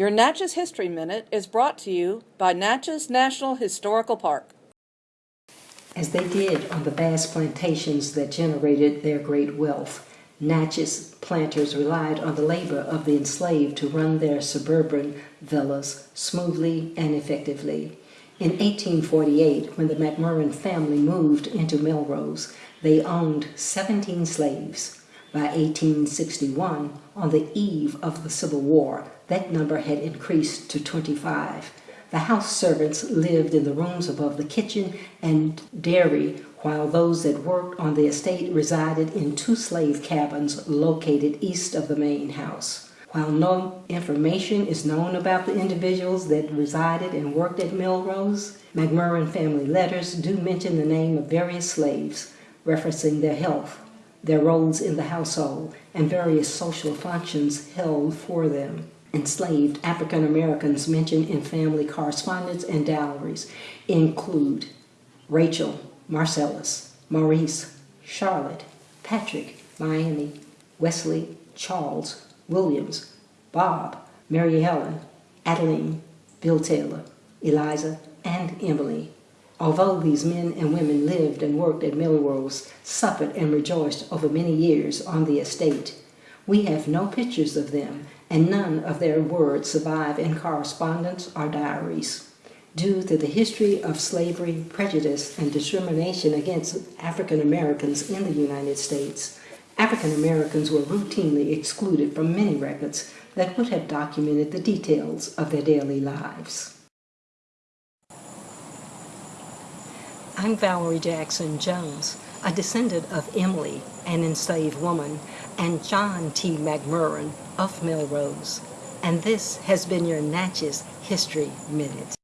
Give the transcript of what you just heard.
Your Natchez History Minute is brought to you by Natchez National Historical Park. As they did on the vast plantations that generated their great wealth, Natchez planters relied on the labor of the enslaved to run their suburban villas smoothly and effectively. In 1848, when the McMurran family moved into Melrose, they owned 17 slaves. By 1861, on the eve of the Civil War, that number had increased to 25. The house servants lived in the rooms above the kitchen and dairy, while those that worked on the estate resided in two slave cabins located east of the main house. While no information is known about the individuals that resided and worked at Melrose, McMurran family letters do mention the name of various slaves, referencing their health, their roles in the household, and various social functions held for them. Enslaved African Americans mentioned in family correspondence and diaries include Rachel, Marcellus, Maurice, Charlotte, Patrick, Miami, Wesley, Charles, Williams, Bob, Mary Helen, Adeline, Bill Taylor, Eliza, and Emily. Although these men and women lived and worked at Melrose, suffered and rejoiced over many years on the estate, we have no pictures of them, and none of their words survive in correspondence or diaries. Due to the history of slavery, prejudice, and discrimination against African Americans in the United States, African Americans were routinely excluded from many records that would have documented the details of their daily lives. I'm Valerie Jackson Jones, a descendant of Emily, an enslaved woman, and John T. McMurran of Melrose. And this has been your Natchez History Minute.